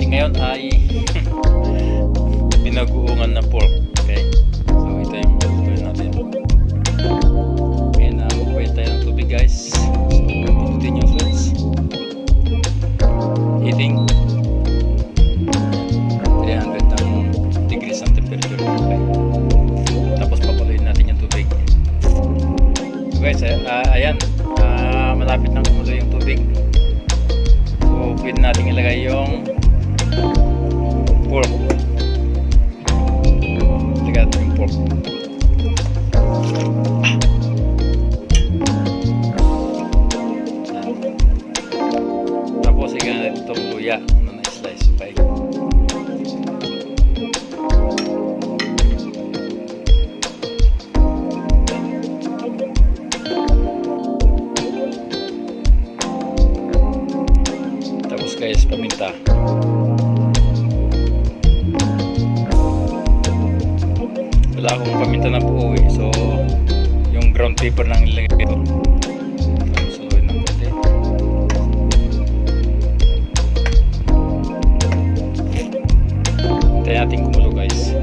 natin ngayon ay pinaguungan na pork. Okay? So ito yung lutuin natin. Ngayon na magpahit tayo ng tubig guys. Wala akong paminta na buo eh. So, yung ground paper lang ilagay ko. Suluin ng konti. Hintayin natin kumulo guys.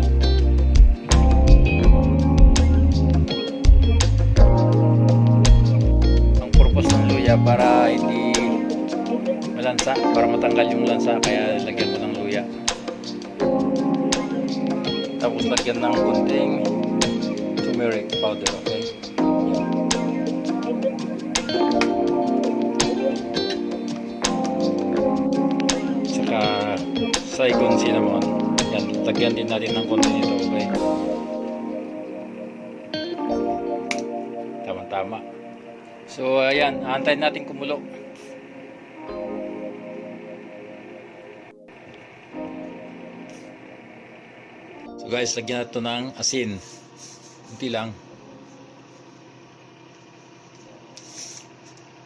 Ang purpose ng luya para hindi malansa para matanggal yung lansa kaya lagyan tapos lagyan ng kunting turmeric powder okay? Saka Saigon cinnamon. Yan lagyan din natin ng konti nito okay? Tama tama so ayan antayin natin kumulo So guys, lagyan natin ng asin. Kunti lang.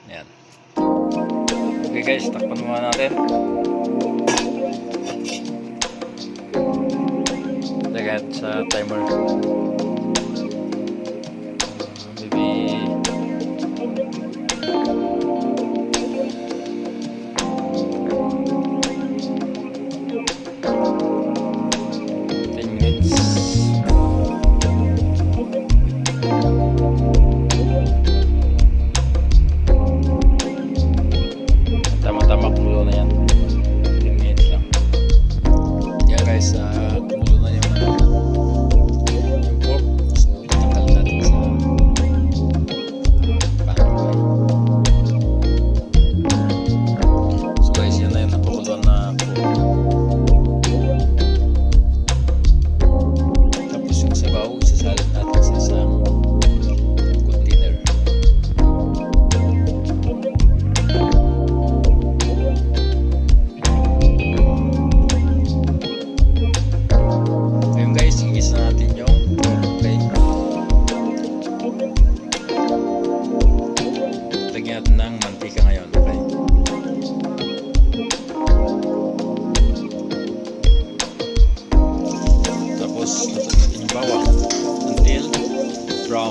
Ayan. Okay guys, takpan muna natin. Lagyan sa timer.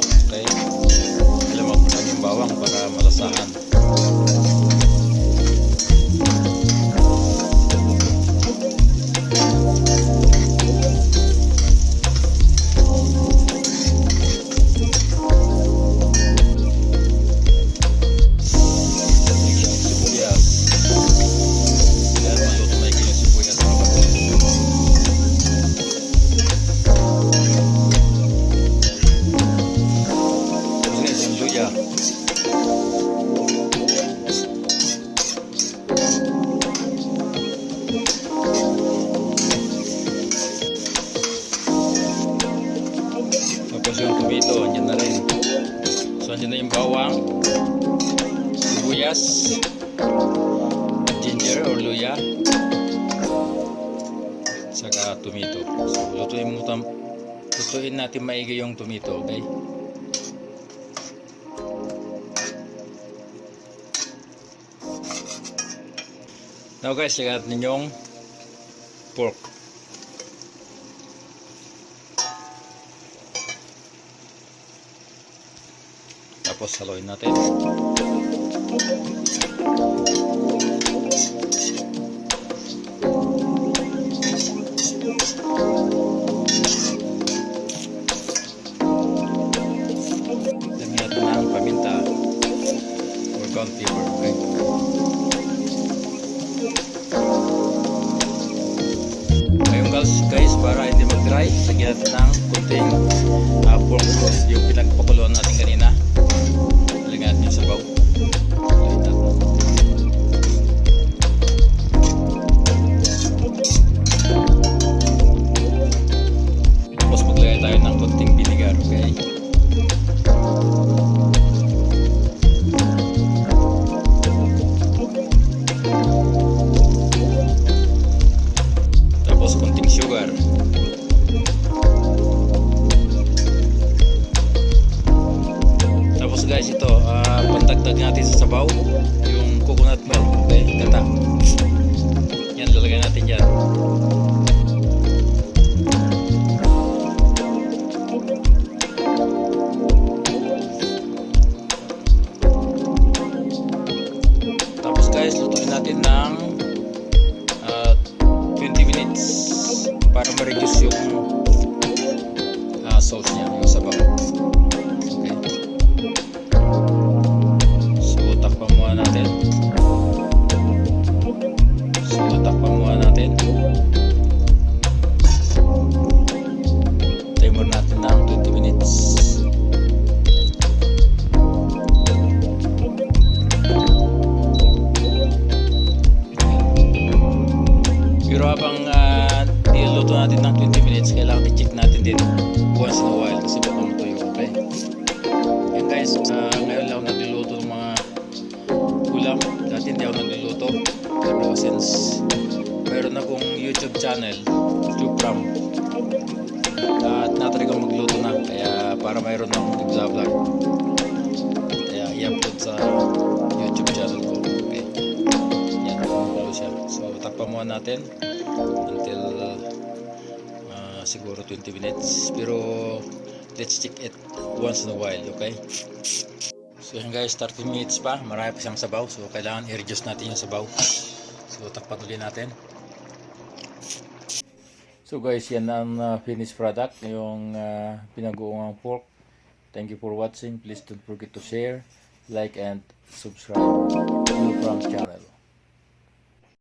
Okay? Mo, lang yung bawang para malasahan. Luya. Tapos yung tomato, andyan na rin. So, andyan na yung bawang, sibuyas, ginger or luya, saka tomato. So, lutuin mo tam lutuin natin maigi yung tomato, okay? Now guys, lagyan natin yung pork. Tapos haluin natin. Dami natin ng paminta or ground. Okay. Para hindi mag-dry, lagyan natin ng kunting uh, pork sauce, yung yung coconut milk, okay, gata. Yan, lalagay natin dyan. Tapos guys, lutuin natin ng ah, 20 minutes para ma-reduce yung ah, sauce niya, yung sabaw. Pero habang uh, niluluto natin ng 20 minutes, kailangan i-check natin din once in a while kasi baka matuyo, okay? Yan guys, uh, ngayon lang ako nagluluto ng mga ulam. Dati hindi ako nagluluto. Pero since meron akong YouTube channel, Chupram, at natry kong magluto na. Kaya para mayroon akong nag-vlog. Kaya i-upload sa YouTube channel ko. Okay. Yan, kumukulo siya. So, takpan muna natin until uh, siguro 20 minutes. Pero, let's check it once in a while, okay? So, yan guys, 30 minutes pa. Marami pa siyang sabaw. So, kailangan i-reduce natin yung sabaw. So, takpan ulit natin. So guys, yan ang uh, finished product, yung uh, pinag-uungang pork. Thank you for watching. Please don't forget to share, like, and subscribe to Frank's channel.